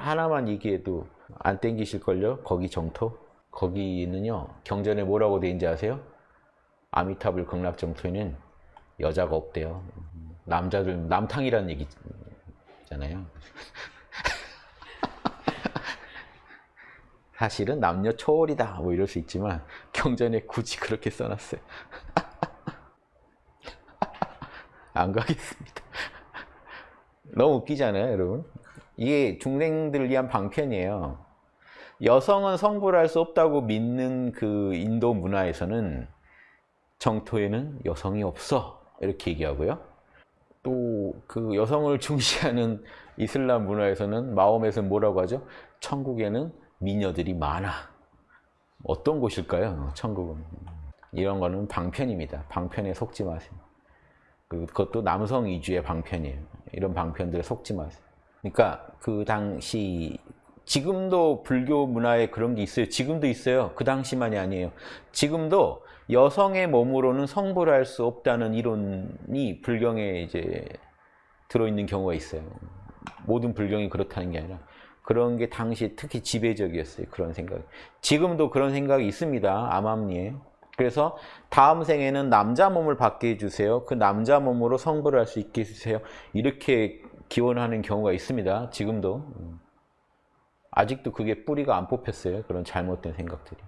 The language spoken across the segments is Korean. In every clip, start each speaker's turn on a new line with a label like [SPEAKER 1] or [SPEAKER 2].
[SPEAKER 1] 하나만 얘기해도 안 땡기실걸요? 거기 정토? 거기는요 경전에 뭐라고 돼 있는지 아세요? 아미타불 극락정토에는 여자가 없대요. 남자들 남탕이라는 얘기잖아요. 사실은 남녀 초월이다 뭐 이럴 수 있지만 경전에 굳이 그렇게 써놨어요. 안 가겠습니다. 너무 웃기잖아요, 여러분. 이게 중생들을 위한 방편이에요. 여성은 성불 할수 없다고 믿는 그 인도 문화에서는 정토에는 여성이 없어 이렇게 얘기하고요. 또 그 여성을 중시하는 이슬람 문화에서는 마음에서 뭐라고 하죠? 천국에는 미녀들이 많아. 어떤 곳일까요? 천국은. 이런 거는 방편입니다. 방편에 속지 마세요. 그것도 남성 위주의 방편이에요. 이런 방편들에 속지 마세요. 그러니까 그 당시 지금도 불교 문화에 그런 게 있어요. 지금도 있어요. 그 당시만이 아니에요. 지금도 여성의 몸으로는 성불 할 수 없다는 이론이 불경에 이제 들어있는 경우가 있어요. 모든 불경이 그렇다는 게 아니라 그런 게 당시 특히 지배적이었어요. 그런 생각. 지금도 그런 생각이 있습니다. 암암리에. 그래서 다음 생에는 남자 몸을 받게 해주세요. 그 남자 몸으로 성불을 할수 있게 해주세요. 이렇게 기원하는 경우가 있습니다. 지금도. 아직도 그게 뿌리가 안 뽑혔어요. 그런 잘못된 생각들이.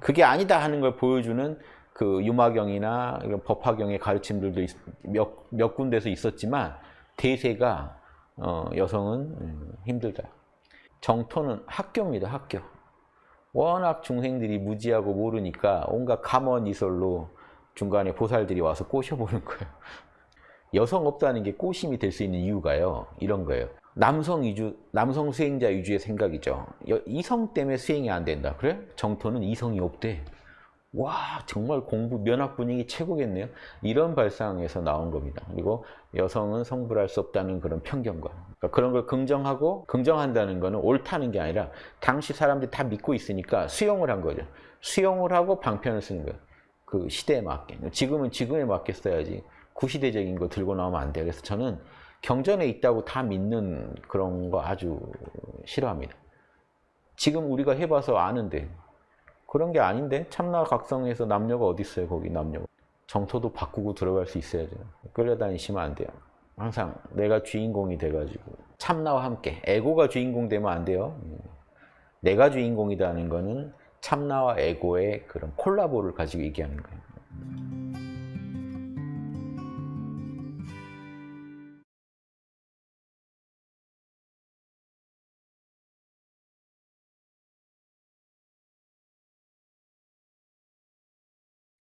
[SPEAKER 1] 그게 아니다 하는 걸 보여주는 그 유마경이나 이런 법화경의 가르침들도 몇, 몇 군데서 있었지만 대세가 어, 여성은 음, 힘들다. 정토는 학교입니다. 학교. 워낙 중생들이 무지하고 모르니까 온갖 감언이설로 중간에 보살들이 와서 꼬셔보는 거예요. 여성 없다는 게 꼬심이 될 수 있는 이유가요. 이런 거예요. 남성 위주, 남성 수행자 위주의 생각이죠. 이성 때문에 수행이 안 된다. 그래? 정토는 이성이 없대. 와 정말 공부 면학 분위기 최고겠네요. 이런 발상에서 나온 겁니다. 그리고 여성은 성불할 수 없다는 그런 편견과 그러니까 그런 걸 긍정하고 긍정한다는 것은 옳다는 게 아니라 당시 사람들이 다 믿고 있으니까 수용을 한 거죠. 수용을 하고 방편을 쓰는 거예요. 그 시대에 맞게. 지금은 지금에 맞게 써야지 구시대적인 거 들고 나오면 안 돼요. 그래서 저는 경전에 있다고 다 믿는 그런 거 아주 싫어합니다. 지금 우리가 해봐서 아는데 그런 게 아닌데 참나 각성에서 남녀가 어디 있어요 거기 남녀가. 정토도 바꾸고 들어갈 수 있어야죠 끌려다니시면 안 돼요. 항상 내가 주인공이 돼가지고. 참나와 함께. 에고가 주인공 되면 안 돼요. 내가 주인공이다는 거는 참나와 에고의 그런 콜라보를 가지고 얘기하는 거예요